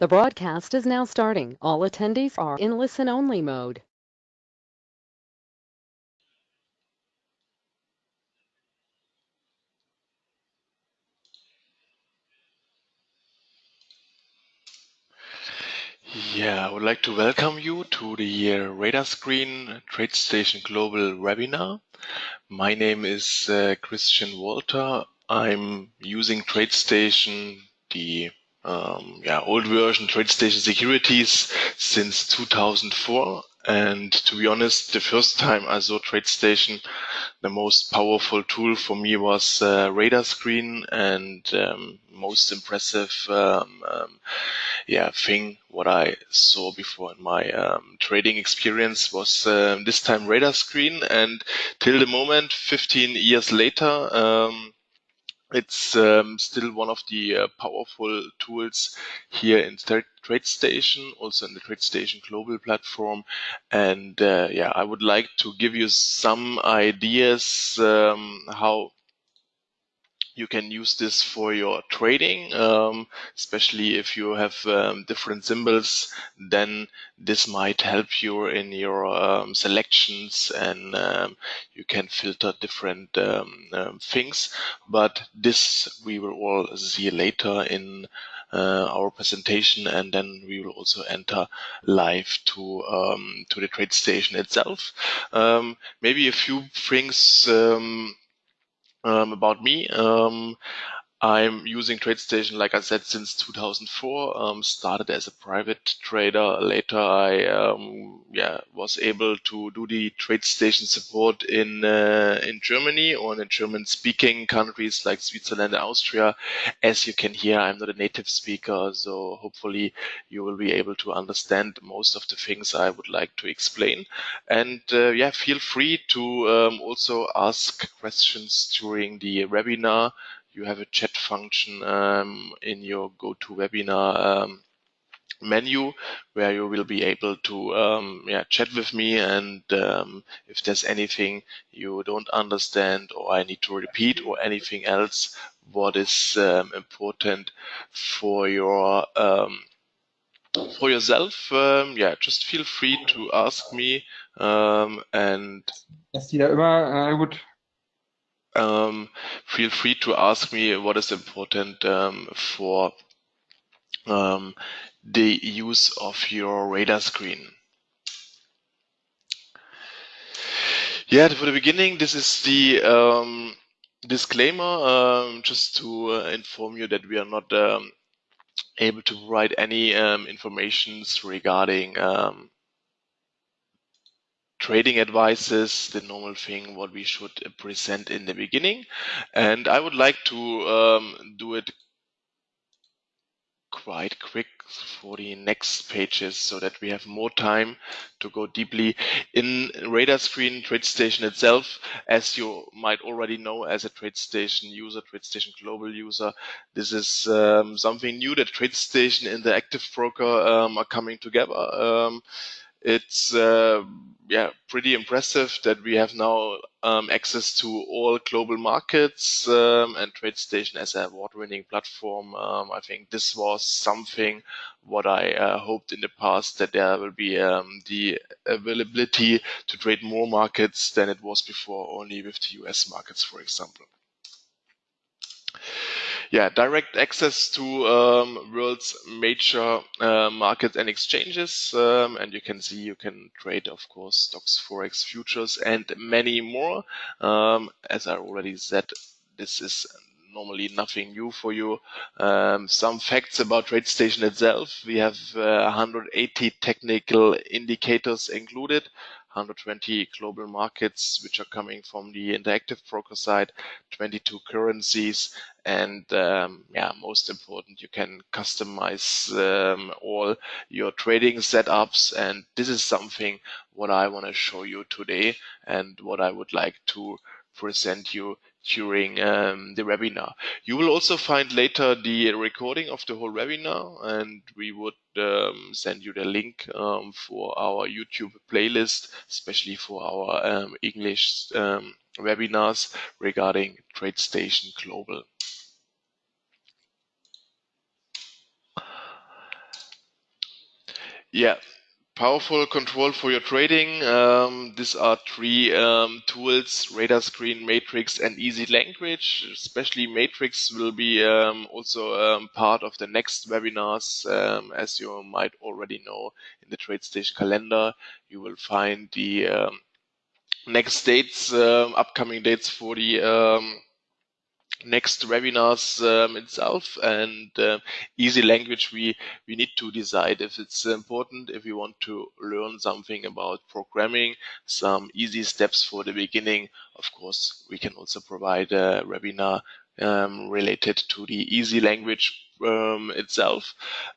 The broadcast is now starting. All attendees are in listen-only mode. Yeah, I would like to welcome you to the uh, Radar Screen TradeStation Global webinar. My name is uh, Christian Walter. I'm using TradeStation, the um, yeah, old version TradeStation Securities since 2004. And to be honest, the first time I saw TradeStation, the most powerful tool for me was uh, Radar Screen and um, most impressive um, um, yeah thing what I saw before in my um, trading experience was um, this time Radar Screen and till the moment 15 years later um, it's um, still one of the uh, powerful tools here in TradeStation, also in the TradeStation global platform. And uh, yeah, I would like to give you some ideas um, how you can use this for your trading, um, especially if you have um, different symbols, then this might help you in your um, selections and um, you can filter different um, um, things. But this we will all see later in uh, our presentation and then we will also enter live to um, to the TradeStation itself. Um, maybe a few things um, um, about me. Um, I'm using TradeStation, like I said, since 2004. Um, started as a private trader. Later, I um, yeah was able to do the TradeStation support in uh, in Germany or in German-speaking countries like Switzerland and Austria. As you can hear, I'm not a native speaker, so hopefully you will be able to understand most of the things I would like to explain. And uh, yeah, feel free to um, also ask questions during the webinar you have a chat function um, in your GoToWebinar um, menu where you will be able to um, yeah, chat with me and um, if there's anything you don't understand or I need to repeat or anything else what is um, important for your um, for yourself um, yeah just feel free to ask me um, and Dass die äh, gut um, feel free to ask me what is important um, for um, the use of your radar screen. Yeah, for the beginning, this is the um, disclaimer, um, just to uh, inform you that we are not um, able to provide any informations regarding trading advices, the normal thing what we should present in the beginning. And I would like to um, do it quite quick for the next pages so that we have more time to go deeply in radar screen TradeStation itself as you might already know as a TradeStation user TradeStation global user this is um, something new that TradeStation and the active broker um, are coming together um, it's uh, yeah pretty impressive that we have now um, access to all global markets um, and TradeStation as a award-winning platform. Um, I think this was something what I uh, hoped in the past that there will be um, the availability to trade more markets than it was before, only with the US markets, for example yeah, direct access to um, world's major uh, markets and exchanges. Um, and you can see you can trade, of course, stocks, forex, futures, and many more. Um, as I already said, this is normally nothing new for you. Um, some facts about TradeStation itself. We have uh, 180 technical indicators included. 120 global markets, which are coming from the interactive broker side, 22 currencies, and um, yeah, most important, you can customize um, all your trading setups. And this is something what I want to show you today and what I would like to present you during um, the webinar. You will also find later the recording of the whole webinar and we would um, send you the link um, for our YouTube playlist, especially for our um, English um, webinars regarding TradeStation Global. Yeah, powerful control for your trading. Um, these are three um, tools, Radar Screen, Matrix, and Easy Language. Especially Matrix will be um, also um, part of the next webinars. Um, as you might already know in the TradeStation calendar, you will find the um, next dates, upcoming dates for the next webinars um, itself and uh, easy language we we need to decide if it's important if we want to learn something about programming some easy steps for the beginning. Of course we can also provide a webinar um, related to the easy language um, itself.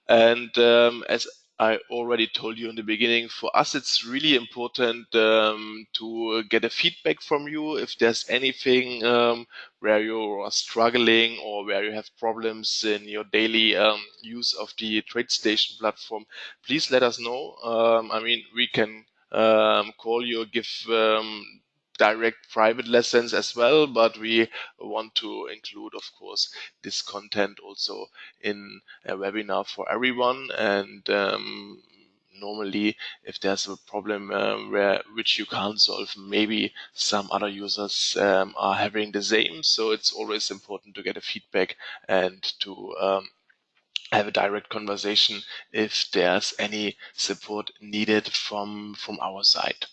And um, as I already told you in the beginning, for us, it's really important um, to get a feedback from you if there's anything um, where you are struggling or where you have problems in your daily um, use of the TradeStation platform. Please let us know. Um, I mean, we can um, call you, give um, direct private lessons as well, but we want to include, of course, this content also in a webinar for everyone. And um, normally, if there's a problem um, where which you can't solve, maybe some other users um, are having the same. So it's always important to get a feedback and to um, have a direct conversation if there's any support needed from from our side.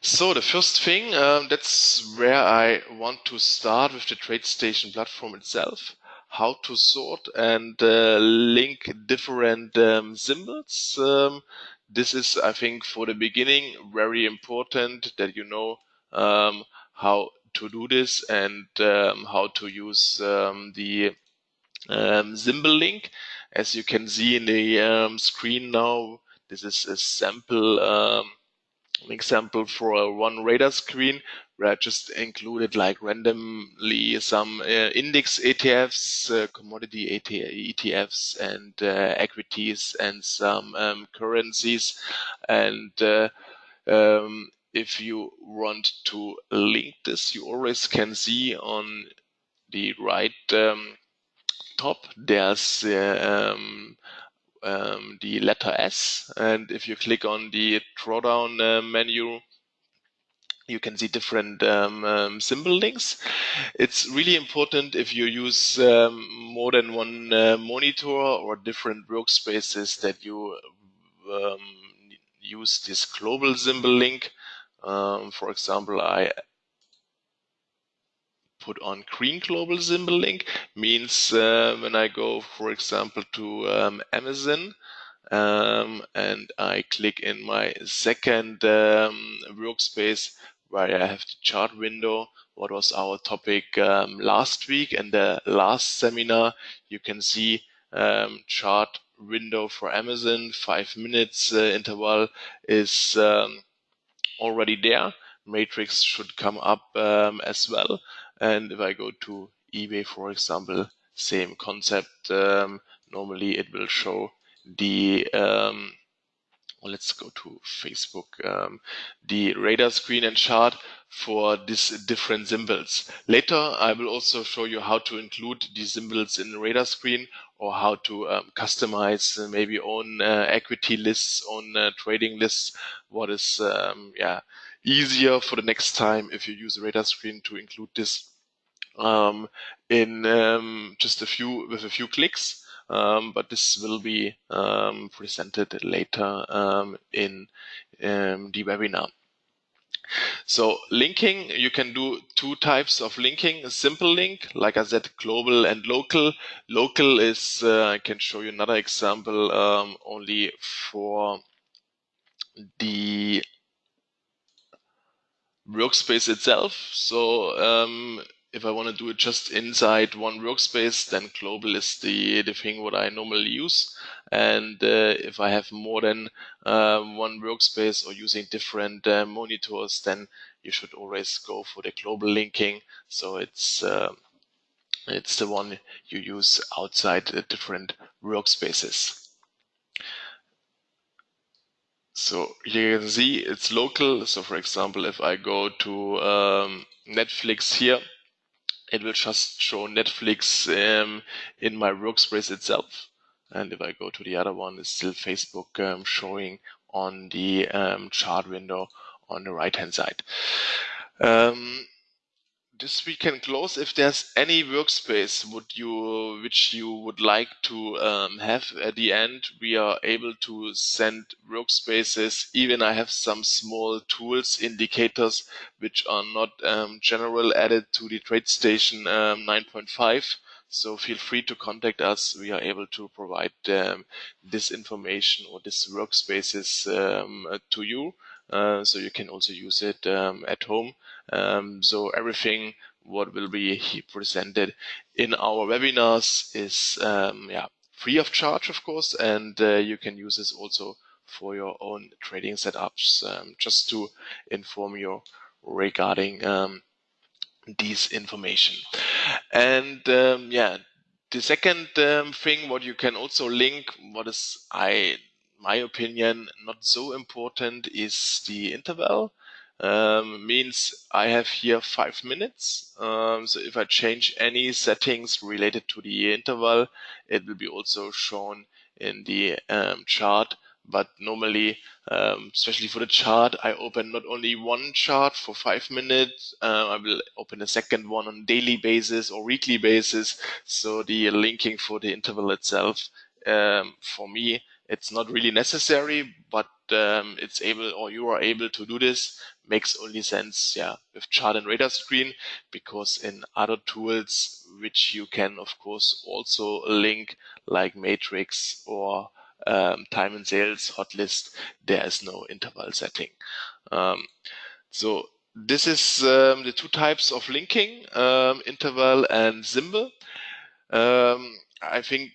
So the first thing, um, that's where I want to start with the TradeStation platform itself. How to sort and uh, link different um, symbols. Um, this is, I think, for the beginning, very important that you know um, how to do this and um, how to use um, the symbol link. As you can see in the screen now, this is a sample an example for a one radar screen where I just included like randomly some uh, index ETFs, uh, commodity ETFs, and uh, equities and some um, currencies. And uh, um, if you want to link this, you always can see on the right um, top there's uh, um, the letter S. And if you click on the drawdown uh, menu, you can see different um, um, symbol links. It's really important if you use um, more than one uh, monitor or different workspaces that you um, use this global symbol link. Um, for example, I put on green global symbol link means uh, when I go, for example, to um, Amazon um, and I click in my second um, workspace where I have the chart window, what was our topic um, last week and the last seminar, you can see um, chart window for Amazon, five minutes uh, interval is um, already there. Matrix should come up as well. And if I go to eBay, for example, same concept. Um, normally it will show the, um, well, let's go to Facebook, um, the radar screen and chart for these different symbols. Later, I will also show you how to include these symbols in the radar screen or how to um, customize uh, maybe own uh, equity lists, own uh, trading lists, what is um, yeah easier for the next time if you use radar screen to include this um, in um, just a few with a few clicks. Um, but this will be um, presented later um, in um, the webinar. So linking, you can do two types of linking. A simple link, like I said, global and local. Local is, uh, I can show you another example, only for the workspace itself. So um, if I want to do it just inside one workspace, then global is the, the thing what I normally use. And uh, if I have more than uh, one workspace or using different uh, monitors, then you should always go for the global linking. So it's uh, it's the one you use outside the different workspaces. So here you can see it's local. So for example, if I go to um, Netflix here, it will just show Netflix um, in my workspace itself. And if I go to the other one, it's still Facebook um, showing on the um, chart window on the right hand side. Um, this we can close. If there's any workspace would you which you would like to um, have at the end, we are able to send workspaces. Even I have some small tools indicators which are not um, general added to the TradeStation um, 9.5. So feel free to contact us. We are able to provide um, this information or this workspaces um, to you. Uh, so you can also use it um, at home. Um, so everything what will be presented in our webinars is um, yeah free of charge, of course, and uh, you can use this also for your own trading setups. Um, just to inform you regarding um, this information. And um, yeah, the second um, thing what you can also link, what is I my opinion not so important is the interval. Um, means I have here five minutes. Um, so if I change any settings related to the interval, it will be also shown in the um, chart. But normally, um, especially for the chart, I open not only one chart for five minutes, uh, I will open a second one on daily basis or weekly basis. So the linking for the interval itself, um, for me, it's not really necessary, but um, it's able or you are able to do this makes only sense yeah with chart and radar screen because in other tools which you can of course also link like matrix or um, time and sales hot list, there is no interval setting. Um, so this is um, the two types of linking um, interval and symbol. Um, I think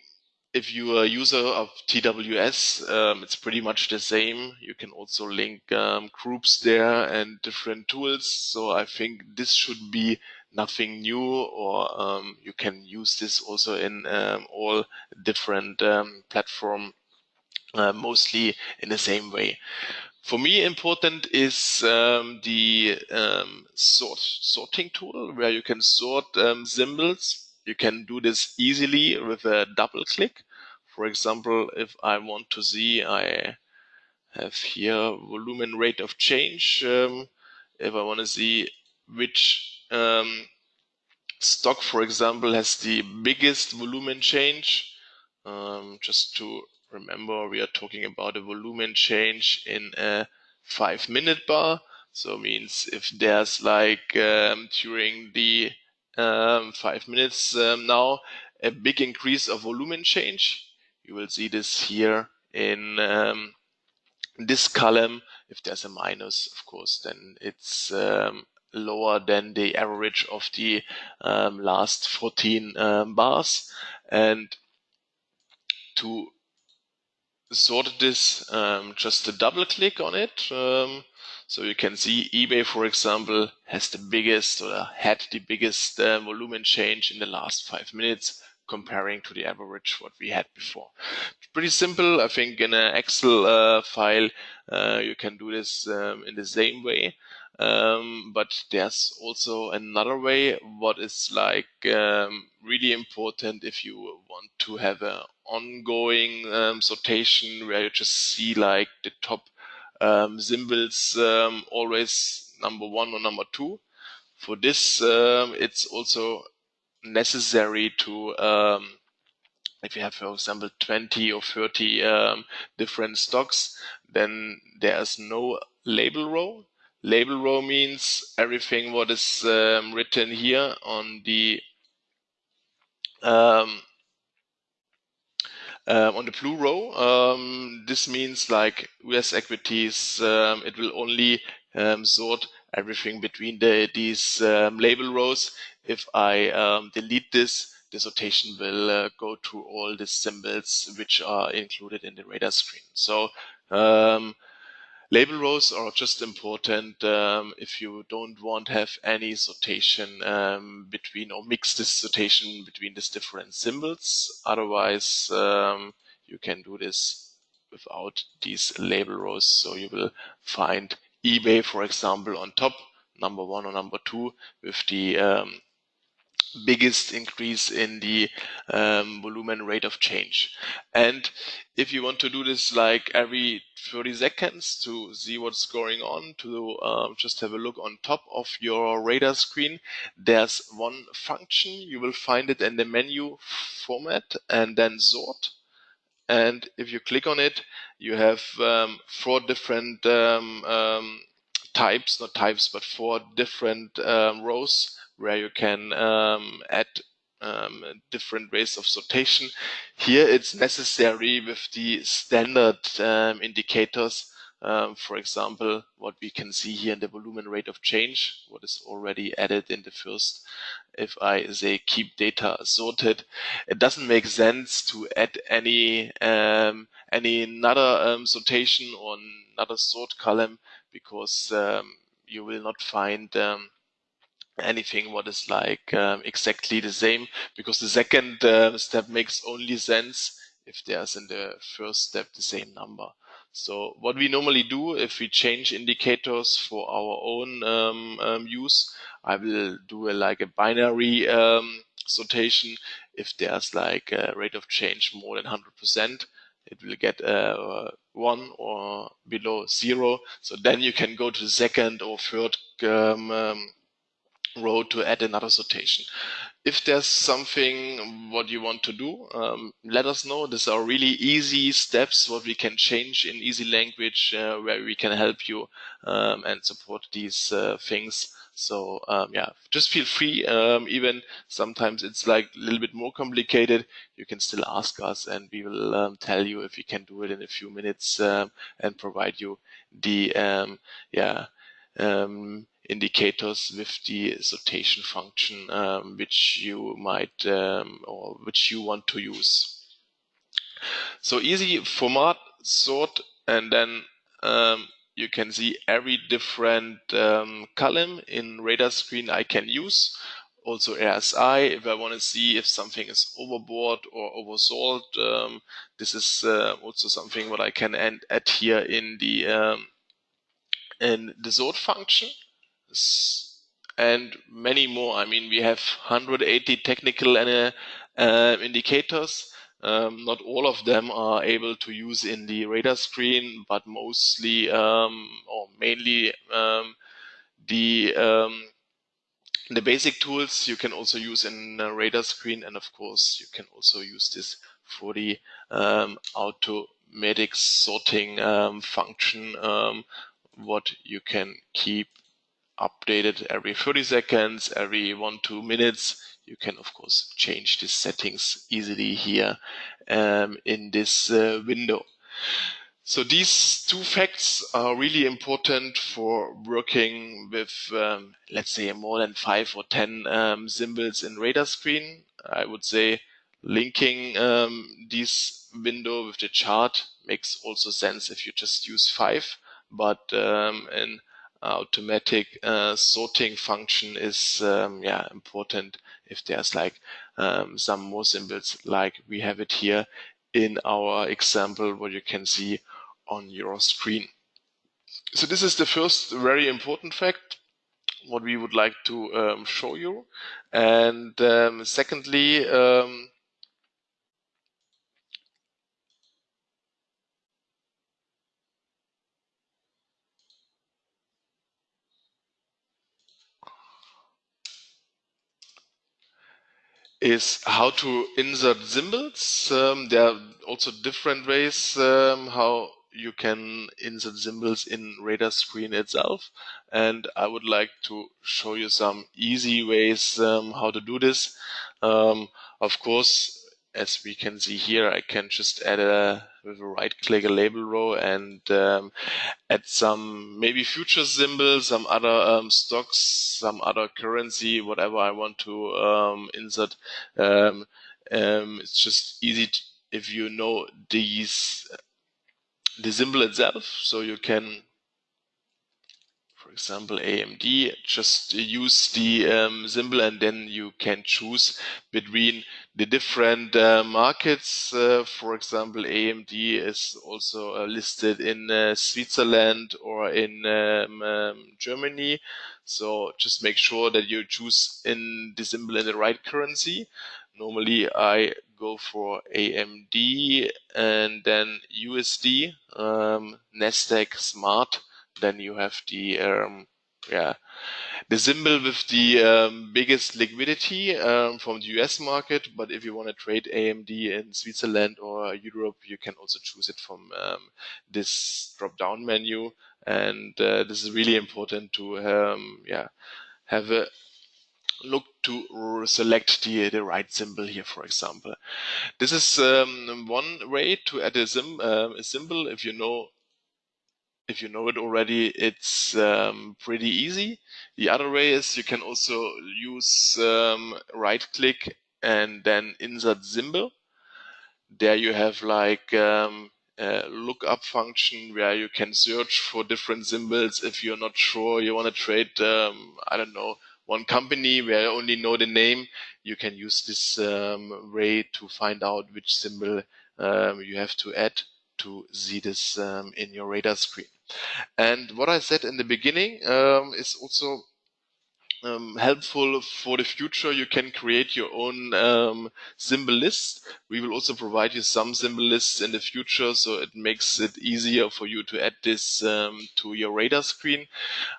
if you are a user of TWS, um, it's pretty much the same. You can also link um, groups there and different tools. So I think this should be nothing new or um, you can use this also in um, all different um, platform uh, mostly in the same way. For me, important is um, the sort sorting tool where you can sort symbols you can do this easily with a double click. For example, if I want to see, I have here volume rate of change. Um, if I want to see which um, stock, for example, has the biggest volume change, um, just to remember, we are talking about a volume change in a five minute bar. So means if there's like um, during the um, five minutes um, now, a big increase of volume change. You will see this here in um, this column. If there's a minus, of course, then it's um, lower than the average of the um, last 14 um, bars. And to sort this, just a double click on it. So you can see eBay, for example, has the biggest or had the biggest uh, volume change in the last five minutes comparing to the average what we had before. Pretty simple. I think in an Excel uh, file, uh, you can do this um, in the same way. Um, but there's also another way what is like um, really important if you want to have an ongoing um, sortation where you just see like the top um, symbols um, always number one or number two. For this, um, it's also necessary to, um, if you have, for example, 20 or 30 um, different stocks, then there's no label row. Label row means everything what is um, written here on the um, um, on the blue row, um, this means like US equities, um, it will only um, sort everything between the, these um, label rows. If I um, delete this, the sortation will uh, go to all the symbols which are included in the radar screen. So Label rows are just important um, if you don't want to have any sortation um, between or mix this sortation between these different symbols. Otherwise, um, you can do this without these label rows. So you will find eBay, for example, on top, number one or number two with the um, biggest increase in the um, volume rate of change. And if you want to do this like every 30 seconds to see what's going on, to um, just have a look on top of your radar screen, there's one function. You will find it in the menu format and then sort. And if you click on it, you have um, four different um, um, types, not types, but four different um, rows where you can um, add um, different ways of sortation. Here it's necessary with the standard um, indicators. Um, for example, what we can see here in the volume rate of change, what is already added in the first. If I say keep data sorted, it doesn't make sense to add any um, any another um, sortation or another sort column because you will not find um, anything what is like um, exactly the same because the second uh, step makes only sense if there's in the first step the same number. So what we normally do if we change indicators for our own um, um, use, I will do a, like a binary um, sortation. If there's like a rate of change more than 100%, it will get uh, one or below zero. So then you can go to the second or third row to add another sortation. If there's something what you want to do, um, let us know. These are really easy steps what we can change in easy language uh, where we can help you um, and support these uh, things. So um, yeah, just feel free. Um, even sometimes it's like a little bit more complicated. You can still ask us, and we will um, tell you if we can do it in a few minutes um, and provide you the yeah indicators with the sortation function um, which you might um, or which you want to use. So easy format sort and then um, you can see every different um, column in radar screen I can use. Also RSI, if I want to see if something is overbought or oversold, um, this is uh, also something what I can add here in the um, in the sort function and many more. I mean, we have 180 technical uh, uh, indicators. Um, not all of them are able to use in the radar screen, but mostly um, or mainly um, the um, the basic tools you can also use in radar screen, and of course you can also use this for the um, automatic sorting um, function. what you can keep updated every 30 seconds, every one, two minutes. You can, of course, change the settings easily here um, in this uh, window. So these two facts are really important for working with, um, let's say, more than five or 10 um, symbols in radar screen. I would say linking um, this window with the chart makes also sense if you just use five, but um, in automatic uh, sorting function is um, yeah important if there's like um, some more symbols like we have it here in our example what you can see on your screen. So this is the first very important fact what we would like to um, show you and um, secondly um, is how to insert symbols. Um, there are also different ways um, how you can insert symbols in radar screen itself. And I would like to show you some easy ways um, how to do this. Um, of course, as we can see here, I can just add a with a right click a label row and um, add some maybe future symbols, some other um, stocks, some other currency, whatever I want to um, insert. Um, um, it's just easy to, if you know these the symbol itself, so you can for example, AMD, just use the um, symbol and then you can choose between the different uh, markets. Uh, for example, AMD is also uh, listed in uh, Switzerland or in um, um, Germany. So just make sure that you choose in the symbol in the right currency. Normally, I go for AMD and then USD, um, Nasdaq Smart. Then you have the um, yeah the symbol with the um, biggest liquidity um, from the US market. But if you want to trade AMD in Switzerland or Europe, you can also choose it from um, this drop down menu. And uh, this is really important to um, yeah have a look to select the, the right symbol here, for example. This is um, one way to add a, sim, uh, a symbol. If you know if you know it already, it's um, pretty easy. The other way is you can also use um, right click and then insert symbol. There you have like um, a lookup function where you can search for different symbols. If you're not sure, you want to trade, um, I don't know, one company where you only know the name, you can use this um, way to find out which symbol um, you have to add to see this in your radar screen. And what I said in the beginning um, is also um, helpful for the future. You can create your own um, symbol list. We will also provide you some symbol lists in the future, so it makes it easier for you to add this um, to your radar screen.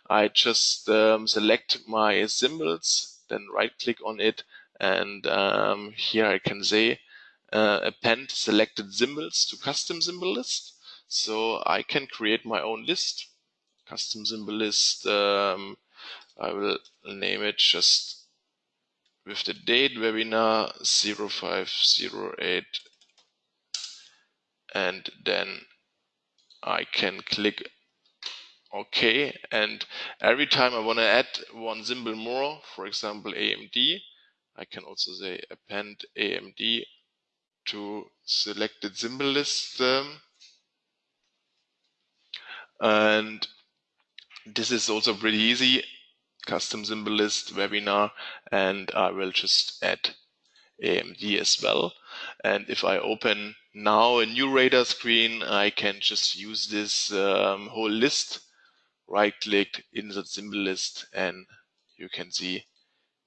I just um, select my symbols, then right click on it, and um, here I can say uh, append selected symbols to custom symbol list. So I can create my own list, custom symbol list. Um, I will name it just with the date webinar 0508 and then I can click OK and every time I want to add one symbol more for example AMD I can also say append AMD to selected symbol list um, and this is also pretty easy. Custom symbol list webinar, and I will just add AMD as well. And if I open now a new radar screen, I can just use this um, whole list, right click, insert symbol list, and you can see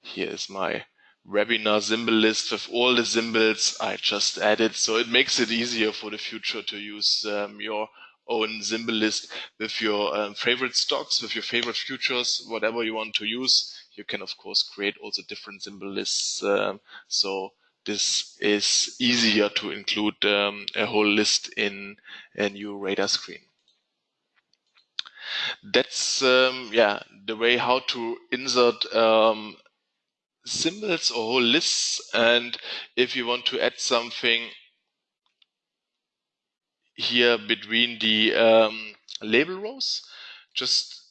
here is my webinar symbol list with all the symbols I just added. So it makes it easier for the future to use um, your own symbol list with your um, favorite stocks, with your favorite futures, whatever you want to use. You can, of course, create also different symbol lists. Um, so this is easier to include um, a whole list in a new radar screen. That's um, yeah the way how to insert um, symbols or whole lists. And if you want to add something here between the um, label rows. Just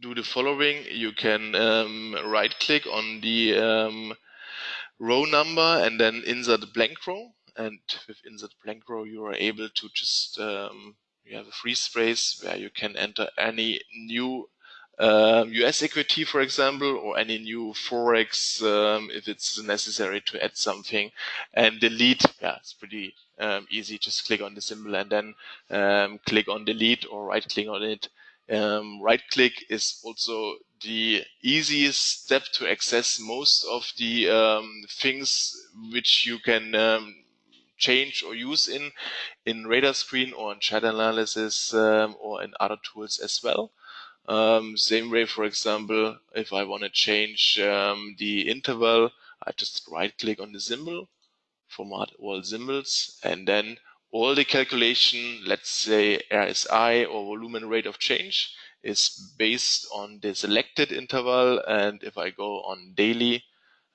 do the following. You can um, right click on the um, row number and then insert a blank row. And with insert blank row, you are able to just, um, you have a free space where you can enter any new um, US equity, for example, or any new Forex, um, if it's necessary to add something and delete. Yeah, it's pretty um, easy. Just click on the symbol and then um, click on delete or right click on it. Um, right click is also the easiest step to access most of the um, things which you can um, change or use in in radar screen or in chart analysis um, or in other tools as well. Um, same way, for example, if I want to change um, the interval, I just right click on the symbol format all symbols, and then all the calculation, let's say RSI or volume rate of change, is based on the selected interval. And if I go on daily,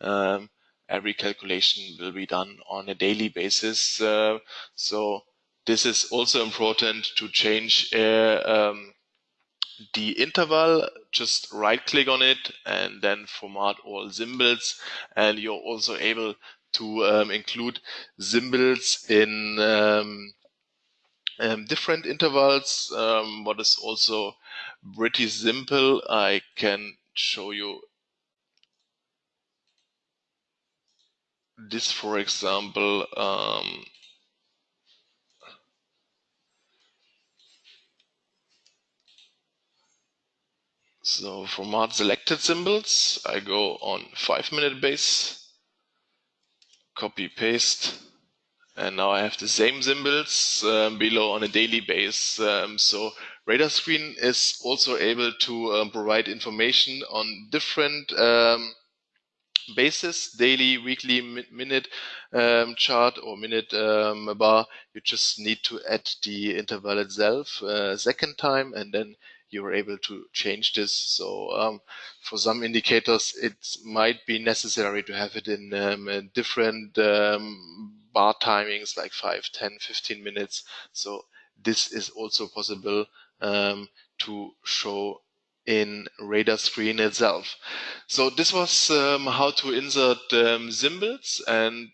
um, every calculation will be done on a daily basis. Uh, so this is also important to change uh, um, the interval. Just right click on it and then format all symbols. And you're also able to um, include symbols in um, um, different intervals. Um, what is also pretty simple, I can show you this, for example, so for Mart selected symbols, I go on five minute base, copy paste, and now I have the same symbols um, below on a daily base. Um, so Radar Screen is also able to um, provide information on different um, basis, daily, weekly, mi minute um, chart or minute um, bar. You just need to add the interval itself uh, second time and then you're able to change this. So um, for some indicators, it might be necessary to have it in um, different um, bar timings like 5, 10, 15 minutes. So this is also possible um, to show in radar screen itself. So this was um, how to insert um, symbols and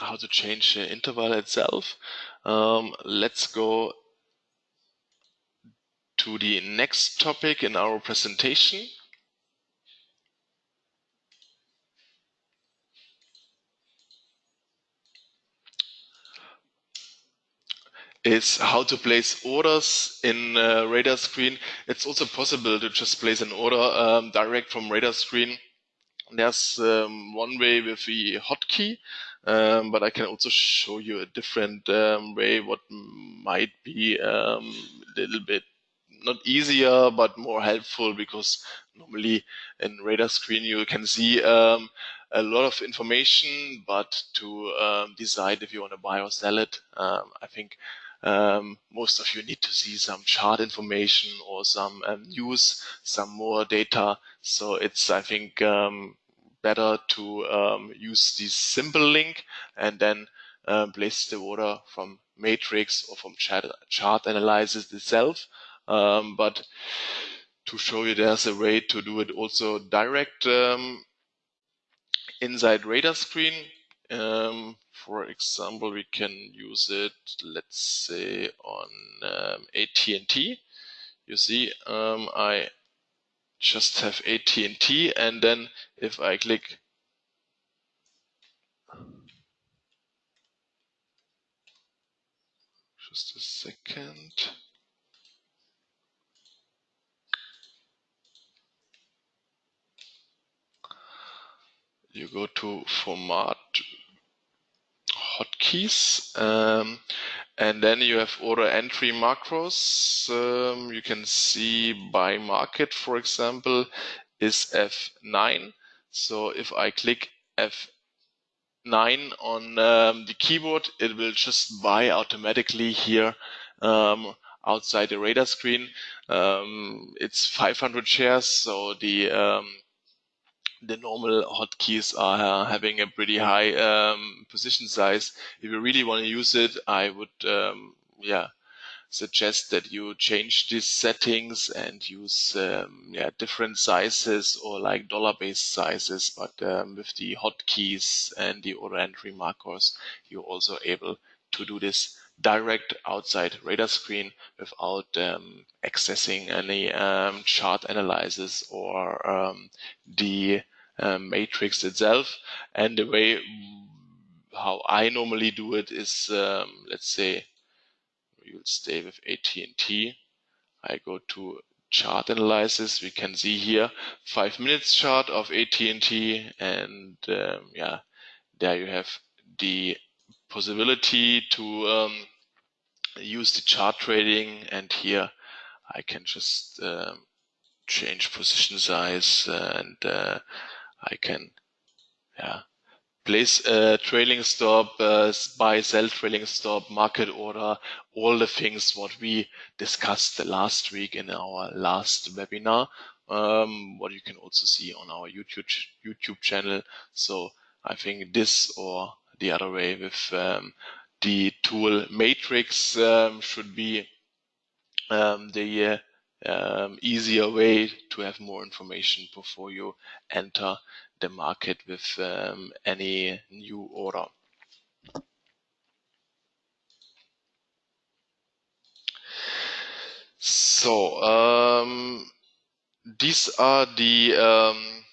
how to change the interval itself. Um, let's go to the next topic in our presentation. is how to place orders in uh, radar screen. It's also possible to just place an order um, direct from radar screen. There's um, one way with the hotkey, um, but I can also show you a different um, way what might be um, a little bit not easier but more helpful because normally in radar screen you can see um, a lot of information but to um, decide if you want to buy or sell it um, I think um, most of you need to see some chart information or some um, news, some more data. So it's, I think, um, better to use this simple link and then um, place the order from matrix or from chart, chart analysis itself. Um, but to show you there's a way to do it also direct inside radar screen. Um, for example, we can use it, let's say on um, AT&T. You see, um, I just have AT&T and then if I click just a second. You go to format hotkeys. Um, and then you have order entry macros. Um, you can see buy market, for example, is F9. So if I click F9 on um, the keyboard, it will just buy automatically here um, outside the radar screen. Um, it's 500 shares, so the um, the normal hotkeys are having a pretty high um, position size. If you really want to use it, I would, um, yeah, suggest that you change these settings and use um, yeah different sizes or like dollar based sizes. But um, with the hotkeys and the order entry macros, you're also able to do this direct outside radar screen without um, accessing any um, chart analysis or um, the um, matrix itself. And the way how I normally do it is, um, let's say, you'll stay with AT&T. I go to chart analysis. We can see here five minutes chart of AT&T, and um, yeah, there you have the possibility to um, use the chart trading and here I can just um, change position size and uh, I can yeah place a trailing stop, uh, buy, sell trailing stop, market order, all the things what we discussed the last week in our last webinar. Um, what you can also see on our YouTube YouTube channel. So I think this or the other way with um, the tool Matrix um, should be um, the uh, um, easier way to have more information before you enter the market with um, any new order. So um, these are the um,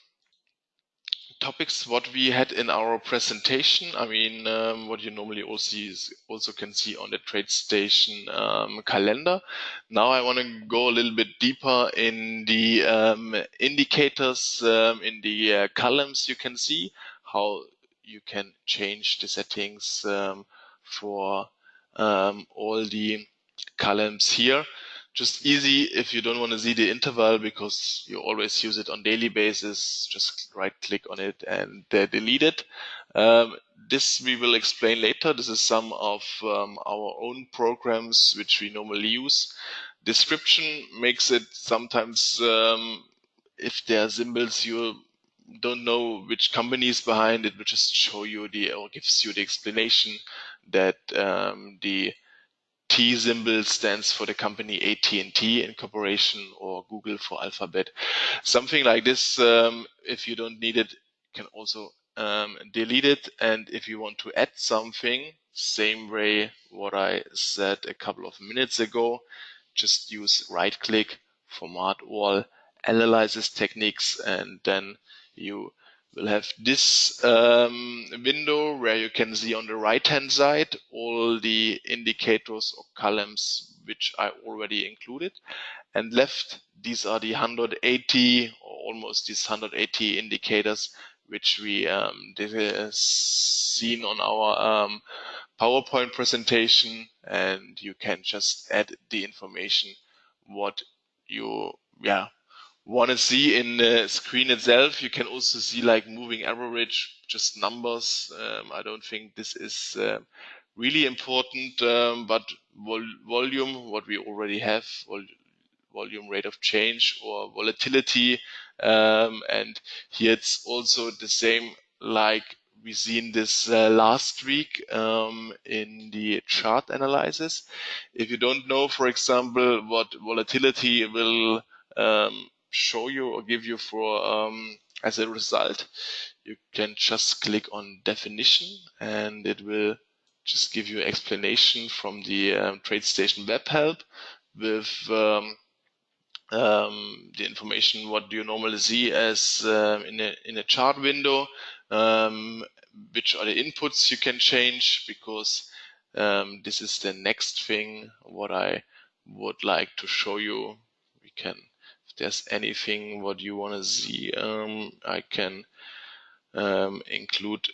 topics what we had in our presentation. I mean, um, what you normally also is, also can see on the TradeStation um, calendar. Now I want to go a little bit deeper in the um, indicators um, in the uh, columns. You can see how you can change the settings um, for um, all the columns here just easy if you don't want to see the interval because you always use it on daily basis. Just right click on it and uh, delete it. Um, this we will explain later. This is some of um, our own programs which we normally use. Description makes it sometimes um, if there are symbols you don't know which company is behind it, will just show you the or gives you the explanation that um, the T symbol stands for the company AT&T Incorporation or Google for Alphabet. Something like this, um, if you don't need it, you can also um, delete it. And if you want to add something, same way what I said a couple of minutes ago, just use right click, format all, analysis techniques, and then you We'll have this um, window where you can see on the right hand side all the indicators or columns which I already included. And left, these are the 180 or almost these 180 indicators which we um, uh, seen on our um, PowerPoint presentation and you can just add the information what you yeah want to see in the screen itself. You can also see like moving average, just numbers. Um, I don't think this is uh, really important, um, but vol volume, what we already have, vol volume rate of change or volatility. Um, and here it's also the same like we seen this uh, last week um, in the chart analysis. If you don't know, for example, what volatility will um, show you or give you for um, as a result, you can just click on definition and it will just give you explanation from the um, TradeStation web help with um, um, the information what do you normally see as um, in a in a chart window, um, which are the inputs you can change because um, this is the next thing what I would like to show you. We can there's anything what you want to see, um, I can um, include.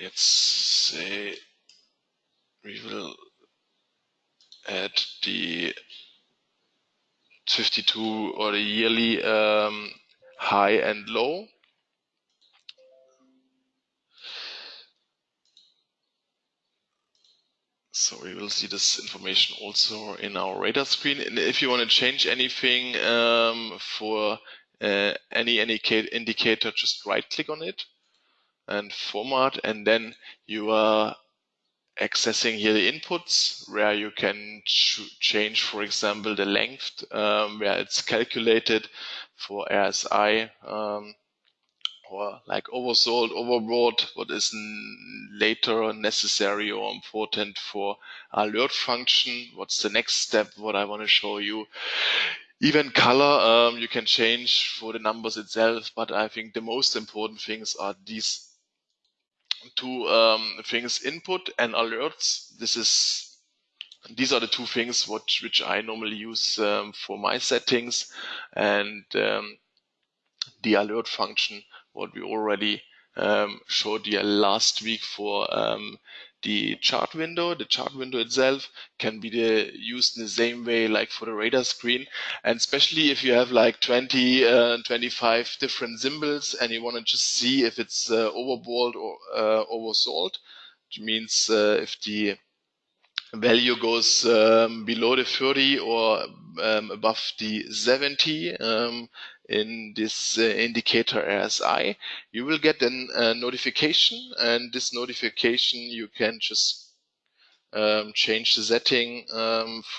Let's say we will add the 52 or the yearly um, high and low. So we will see this information also in our radar screen. And if you want to change anything um, for uh, any, any indicator, just right click on it and format. And then you are accessing here the inputs where you can ch change, for example, the length um, where it's calculated for RSI. Um, or like oversold, overbought, what is later necessary or important for alert function. What's the next step? What I want to show you. Even color, um, you can change for the numbers itself, but I think the most important things are these two um, things, input and alerts. This is these are the two things what, which I normally use um, for my settings and um, the alert function what we already um, showed you last week for um, the chart window. The chart window itself can be the, used in the same way like for the radar screen. And especially if you have like 20, uh, 25 different symbols and you want to just see if it's uh, overbought or uh, oversold, which means uh, if the value goes um, below the 30 or um, above the 70, um, in this uh, indicator RSI, you will get a notification and this notification you can just um, change the setting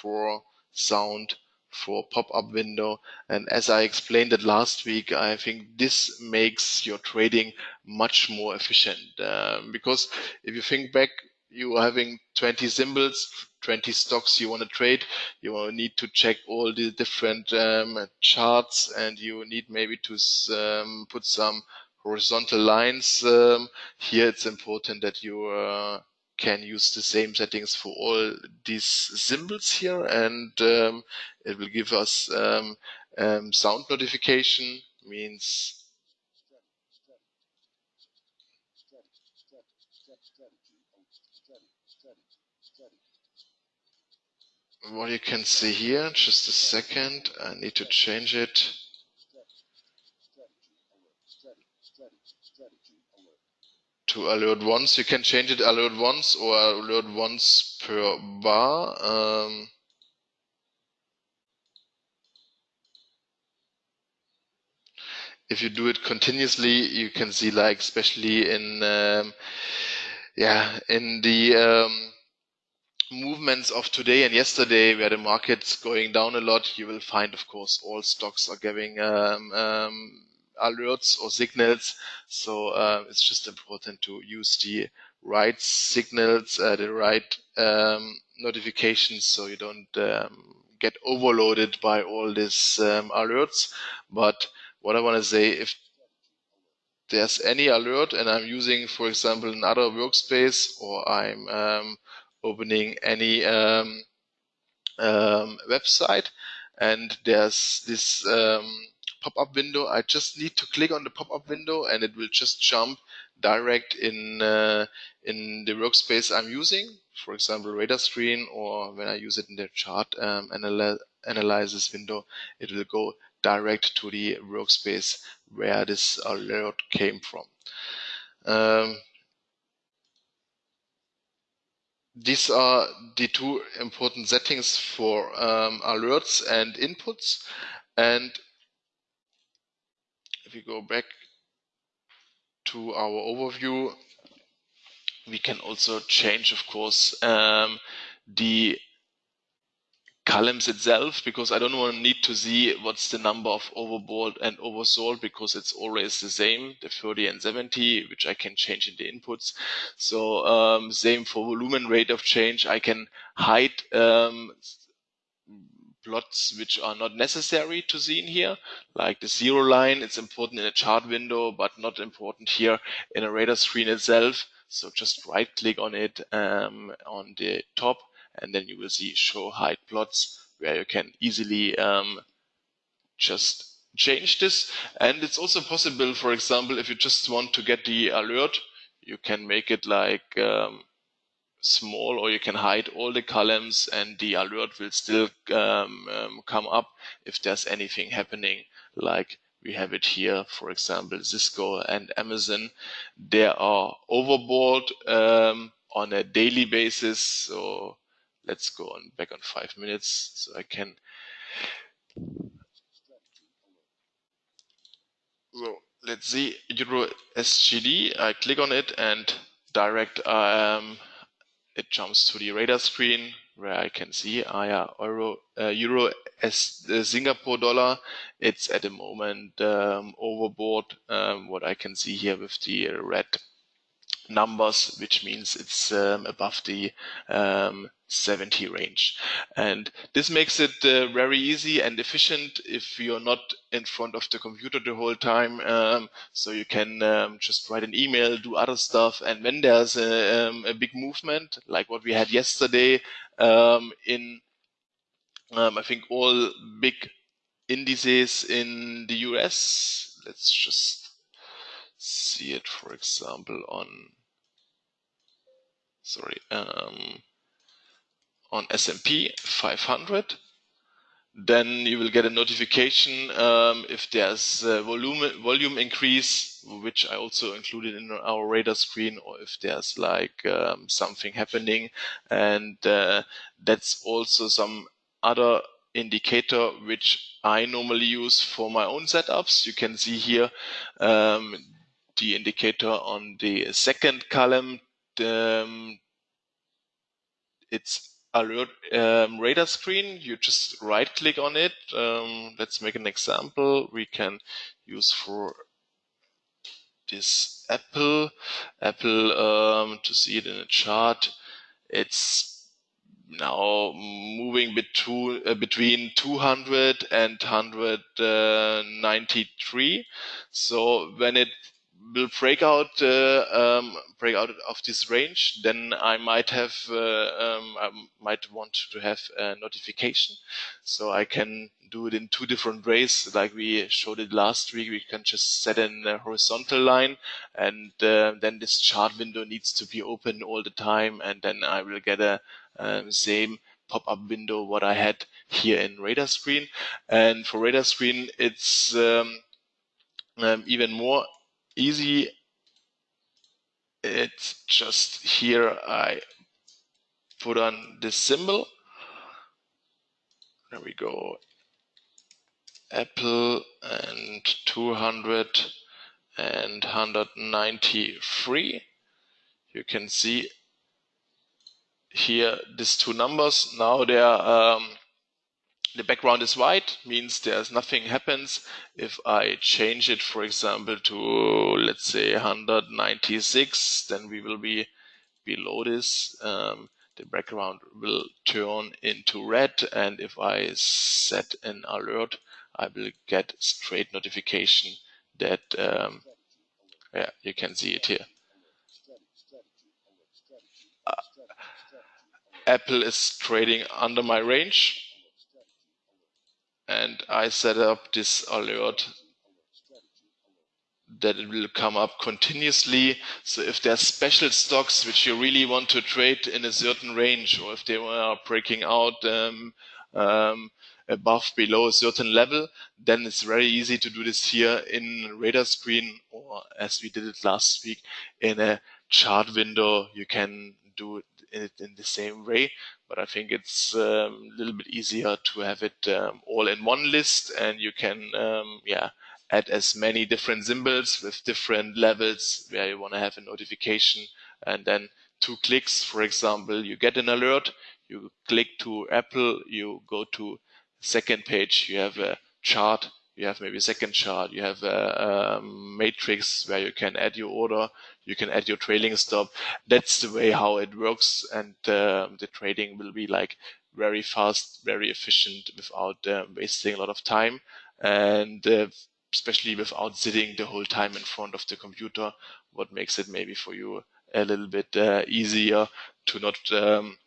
for sound for pop-up window. And as I explained it last week I think this makes your trading much more efficient um, because if you think back you are having 20 symbols 20 stocks you want to trade, you need to check all the different um, charts and you need maybe to um, put some horizontal lines. Um, here it's important that you uh, can use the same settings for all these symbols here and um, it will give us um, um, sound notification means what you can see here just a second I need to change it to alert once. You can change it alert once or alert once per bar. Um, if you do it continuously, you can see like, especially in, um, yeah, in the um, movements of today and yesterday, where the market's going down a lot, you will find, of course, all stocks are giving um, um alerts or signals. So uh, it's just important to use the right signals, uh, the right um, notifications, so you don't um, get overloaded by all these um, alerts. But what I want to say, if there's any alert and I'm using, for example, another workspace or I'm um, opening any um, um, website and there's this um, pop-up window. I just need to click on the pop-up window and it will just jump direct in uh, in the workspace I'm using. For example, radar screen, or when I use it in the chart um, analy analysis window, it will go direct to the workspace where this alert came from. Um, these are the two important settings for um, alerts and inputs. And if we go back to our overview, we can also change, of course, um, the columns itself because I don't want to need to see what's the number of overbought and oversold because it's always the same, the 30 and 70, which I can change in the inputs. So um, same for volume rate of change. I can hide um, plots which are not necessary to see in here, like the zero line. It's important in a chart window, but not important here in a radar screen itself. So just right click on it um, on the top and then you will see show hide plots where you can easily um, just change this. And it's also possible, for example, if you just want to get the alert, you can make it like um, small or you can hide all the columns and the alert will still um, um, come up if there's anything happening. Like we have it here for example Cisco and Amazon. They are overbought um, on a daily basis. So let's go on back on five minutes so I can so let's see Euro SGD I click on it and direct um, it jumps to the radar screen where I can see ah, yeah, euro, uh, euro as the Singapore dollar. It's at the moment um, overbought. Um, what I can see here with the red numbers, which means it's um, above the um, 70 range. And this makes it uh, very easy and efficient if you're not in front of the computer the whole time. Um, so you can um, just write an email, do other stuff. And when there's a, um, a big movement, like what we had yesterday um, in, um, I think all big indices in the US, let's just see it, for example, on, sorry, um, on S&P 500 then you will get a notification um, if there's a volume volume increase, which I also included in our radar screen, or if there's like um, something happening, and uh, that's also some other indicator which I normally use for my own setups. You can see here um, the indicator on the second column. Um, it's alert um, radar screen, you just right click on it. Um, let's make an example. We can use for this Apple, Apple um, to see it in a chart. It's now moving between, uh, between 200 and 193. So when it will break out uh, um, break out of this range, then I might have uh, um, I might want to have a notification, so I can do it in two different ways, like we showed it last week. We can just set in a horizontal line, and uh, then this chart window needs to be open all the time, and then I will get a um, same pop-up window what I had here in Radar Screen. And for Radar Screen, it's um, um, even more easy. It's just here I put on this symbol. There we go. Apple and 200 and 193. You can see here these two numbers. Now they are um, the background is white, means there's nothing happens. If I change it, for example, to let's say 196, then we will be below this. Um, the background will turn into red. And if I set an alert, I will get straight notification that, um, yeah, you can see it here. Uh, Apple is trading under my range and I set up this alert that it will come up continuously. So if there's special stocks which you really want to trade in a certain range, or if they are breaking out um, um, above, below a certain level, then it's very easy to do this here in radar screen, or as we did it last week in a chart window. You can do it in the same way but I think it's um, a little bit easier to have it um, all in one list and you can, um, yeah, add as many different symbols with different levels where you want to have a notification. And then two clicks, for example, you get an alert, you click to Apple, you go to second page, you have a chart, you have maybe a second chart, you have a, a matrix where you can add your order, you can add your trailing stop. That's the way how it works, and uh, the trading will be like very fast, very efficient, without uh, wasting a lot of time, and uh, especially without sitting the whole time in front of the computer. What makes it maybe for you a little bit uh, easier to not um,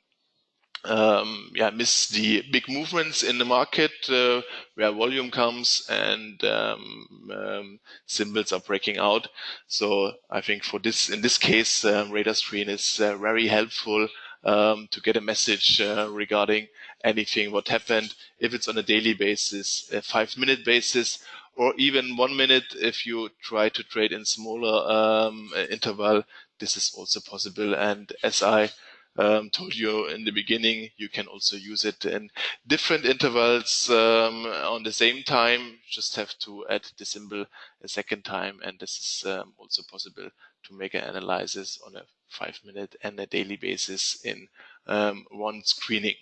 um, yeah, miss the big movements in the market uh, where volume comes and um, um, symbols are breaking out. So I think for this, in this case, uh, radar screen is uh, very helpful um, to get a message uh, regarding anything what happened. If it's on a daily basis, a five minute basis, or even one minute if you try to trade in smaller um, interval, this is also possible. And as I um, told you in the beginning, you can also use it in different intervals um, on the same time. Just have to add the symbol a second time, and this is um, also possible to make an analysis on a five minute and a daily basis in um, one screening.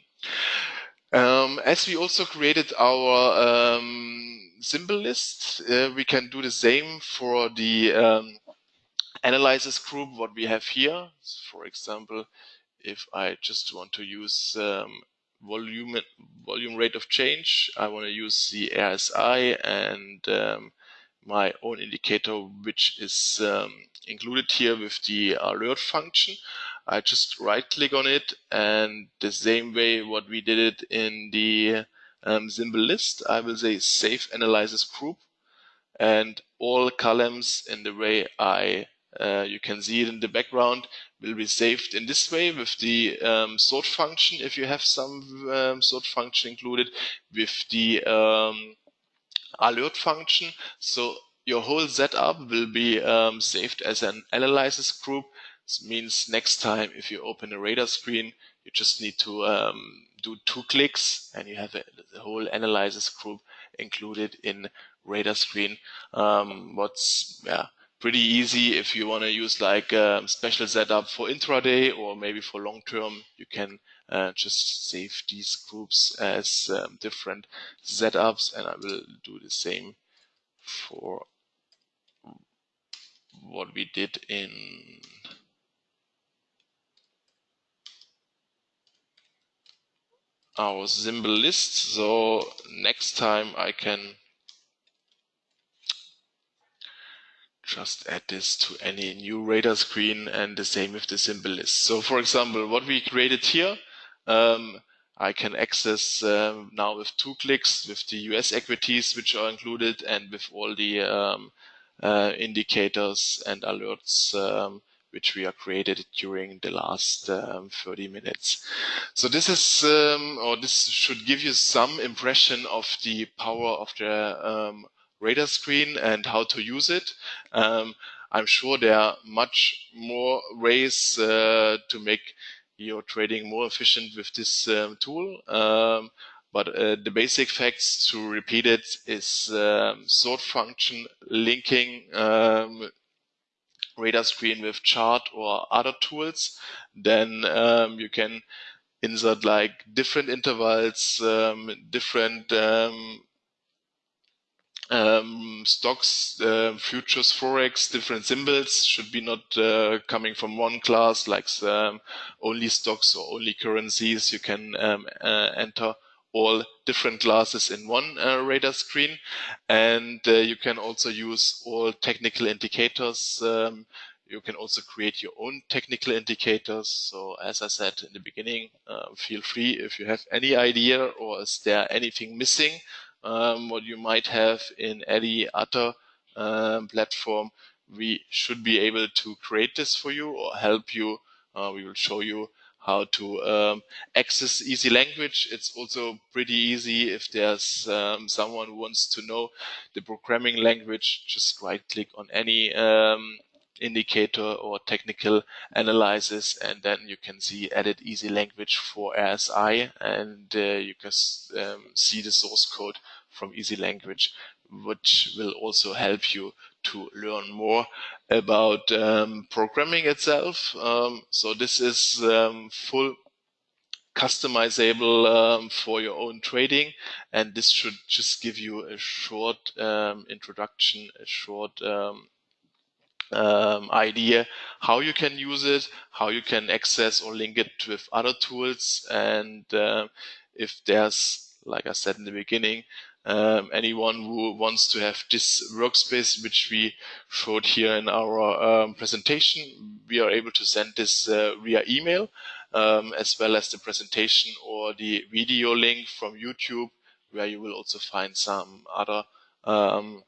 Um, as we also created our um, symbol list, uh, we can do the same for the analysis group, what we have here. For example, if I just want to use um, volume volume rate of change, I want to use the RSI and um, my own indicator, which is um, included here with the alert function. I just right click on it and the same way what we did it in the um, symbol list, I will say save analysis group and all columns in the way I uh, you can see it in the background will be saved in this way with the um, sort function if you have some um, sort function included with the um, alert function. So your whole setup will be um, saved as an analysis group. This means next time if you open a radar screen, you just need to um, do two clicks and you have a, the whole analysis group included in radar screen. Um, what's yeah, pretty easy if you want to use like a special setup for intraday or maybe for long term you can uh, just save these groups as um, different setups and I will do the same for what we did in our symbol list. So next time I can just add this to any new radar screen and the same with the symbol list. So for example, what we created here, um, I can access um, now with two clicks with the US equities which are included and with all the um, uh, indicators and alerts um, which we are created during the last um, 30 minutes. So this is, um, or this should give you some impression of the power of the um, radar screen and how to use it. Um, I'm sure there are much more ways uh, to make your trading more efficient with this um, tool. Um, but uh, the basic facts to repeat it is um, sort function linking um, radar screen with chart or other tools. Then um, you can insert like different intervals, um, different um, stocks, uh, futures, forex, different symbols should be not uh, coming from one class, like um, only stocks or only currencies. You can um, uh, enter all different classes in one uh, radar screen, and uh, you can also use all technical indicators. Um, you can also create your own technical indicators. So as I said in the beginning, uh, feel free if you have any idea or is there anything missing um, what you might have in any other um, platform, we should be able to create this for you or help you. Uh, we will show you how to um, access easy language. It's also pretty easy if there's um, someone who wants to know the programming language, just right click on any um, indicator or technical analysis and then you can see edit easy language for RSI and uh, you can um, see the source code from easy language which will also help you to learn more about um, programming itself. Um, so this is um, full customizable um, for your own trading and this should just give you a short um, introduction, a short um, um, idea how you can use it, how you can access or link it with other tools. And uh, if there's, like I said in the beginning, um, anyone who wants to have this workspace, which we showed here in our um, presentation, we are able to send this uh, via email, um, as well as the presentation or the video link from YouTube, where you will also find some other um,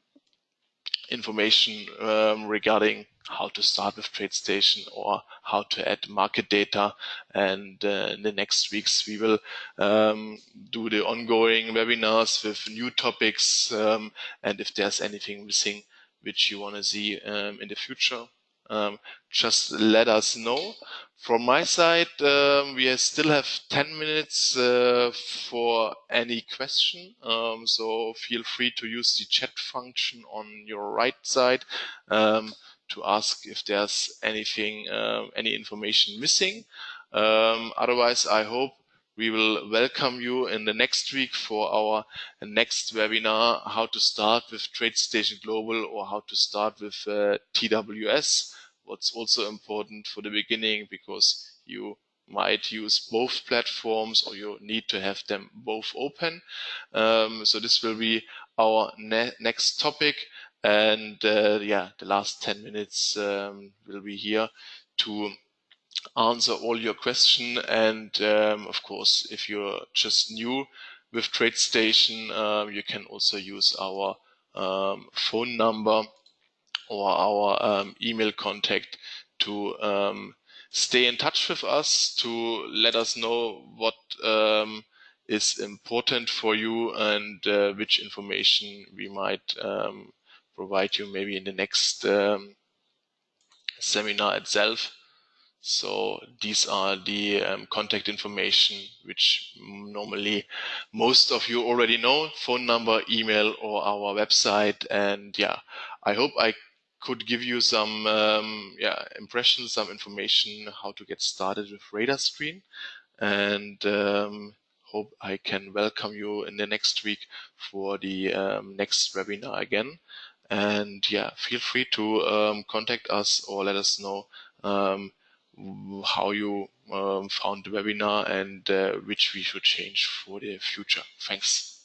information um, regarding how to start with TradeStation or how to add market data. And uh, in the next weeks, we will um, do the ongoing webinars with new topics. Um, and if there's anything missing which you want to see um, in the future, um, just let us know. From my side, um, we still have 10 minutes uh, for any question. Um, so feel free to use the chat function on your right side um, to ask if there's anything, uh, any information missing. Um, otherwise, I hope we will welcome you in the next week for our next webinar, how to start with TradeStation Global or how to start with uh, TWS what's also important for the beginning because you might use both platforms or you need to have them both open. Um, so this will be our ne next topic. And uh, yeah, the last 10 minutes um, will be here to answer all your questions. And um, of course, if you're just new with TradeStation, uh, you can also use our um, phone number or our um, email contact to um, stay in touch with us, to let us know what um, is important for you and uh, which information we might um, provide you maybe in the next um, seminar itself. So these are the um, contact information which normally most of you already know, phone number, email or our website. And yeah, I hope I could give you some um, yeah impressions, some information how to get started with Radar Screen, and um, hope I can welcome you in the next week for the um, next webinar again. And yeah, feel free to um, contact us or let us know um, how you um, found the webinar and uh, which we should change for the future. Thanks.